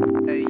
Hey,